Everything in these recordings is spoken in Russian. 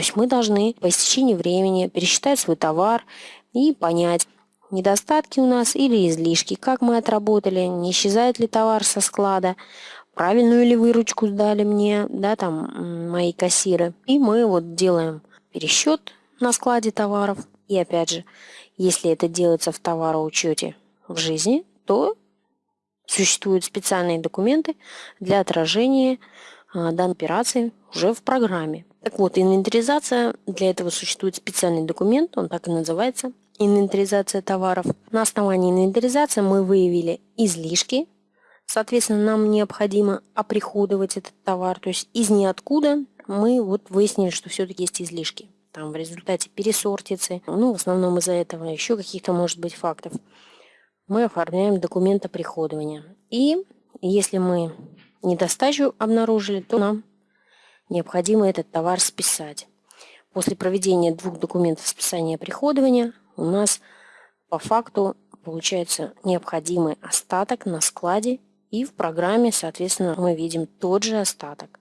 есть мы должны по истечении времени пересчитать свой товар и понять, недостатки у нас или излишки, как мы отработали, не исчезает ли товар со склада, правильную ли выручку сдали мне, да, там, мои кассиры. И мы вот делаем пересчет на складе товаров. И опять же, если это делается в товароучете в жизни, то существуют специальные документы для отражения а, данной операции уже в программе. Так вот, инвентаризация, для этого существует специальный документ, он так и называется, инвентаризация товаров. На основании инвентаризации мы выявили излишки, соответственно, нам необходимо оприходовать этот товар, то есть из ниоткуда мы вот выяснили, что все-таки есть излишки. Там в результате пересортицы, ну, в основном из-за этого, еще каких-то, может быть, фактов. Мы оформляем документ оприходования. И если мы недостачу обнаружили, то нам необходимо этот товар списать. После проведения двух документов списания приходования у нас по факту получается необходимый остаток на складе и в программе, соответственно, мы видим тот же остаток.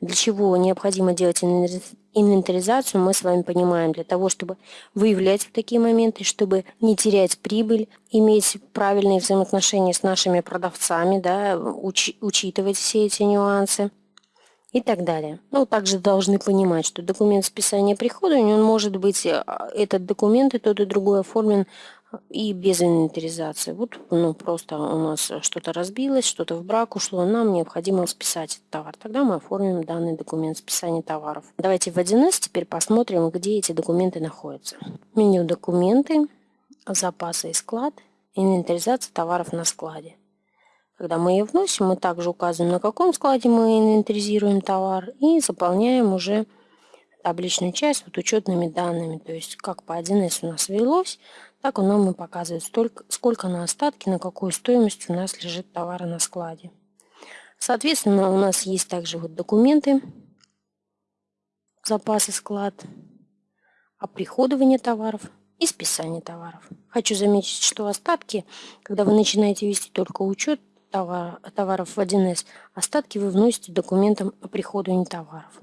Для чего необходимо делать инвентаризацию, мы с вами понимаем, для того, чтобы выявлять такие моменты, чтобы не терять прибыль, иметь правильные взаимоотношения с нашими продавцами, да, уч учитывать все эти нюансы и так далее. Ну, также должны понимать, что документ списания прихода, он может быть, э, этот документ и тот и другой оформлен и без инвентаризации. Вот ну, просто у нас что-то разбилось, что-то в брак ушло, нам необходимо списать товар. Тогда мы оформим данный документ списания товаров. Давайте в 1С теперь посмотрим, где эти документы находятся. Меню «Документы», «Запасы и склад», «Инвентаризация товаров на складе». Когда мы ее вносим, мы также указываем, на каком складе мы инвентаризируем товар и заполняем уже табличную часть вот учетными данными. То есть как по 1С у нас велось, так оно нам и показывает, столько, сколько на остатки, на какую стоимость у нас лежит товара на складе. Соответственно, у нас есть также вот документы, запасы склад, оприходование товаров и списание товаров. Хочу заметить, что остатки, когда вы начинаете вести только учет, товар, товаров в 1С, остатки вы вносите документом о приходовании товаров.